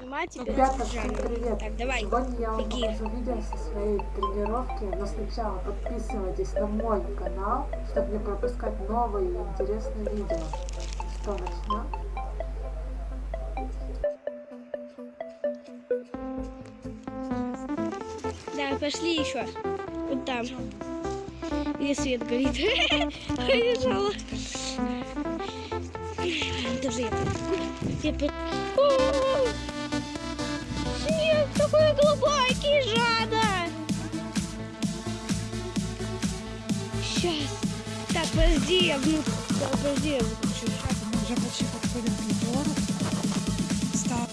снимать тебя. Ребята, всем привет! Так, давай, Сегодня я вам беги. покажу видео со своей тренировки, но сначала подписывайтесь на мой канал, чтобы не пропускать новые интересные видео. Что, начнем? Да, пошли еще. Вот там. Где свет горит. Побежала. Даже я. Я такой глубокий, Жада. Сейчас. Так, подожди, я внутрь. Да, подожди, я выключу. Мы вже почти підходимо к літору. Став.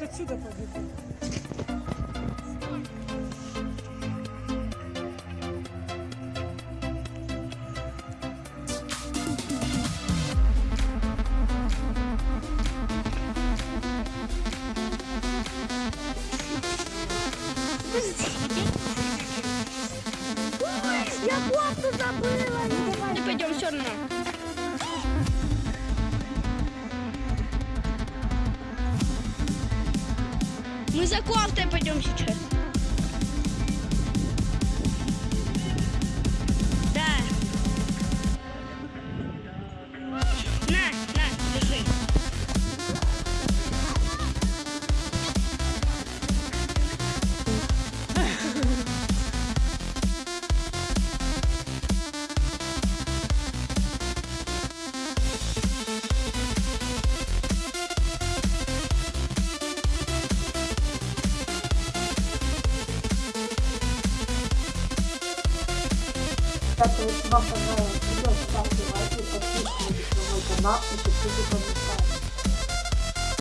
Вот отсюда побегу. Я кофту забыла. Ну, пойдем все равно. Мы за кофтой пойдем сейчас. Ребята, если вам понравилось видео, ставьте лайки, подписывайтесь на мой канал и пишите комментарии.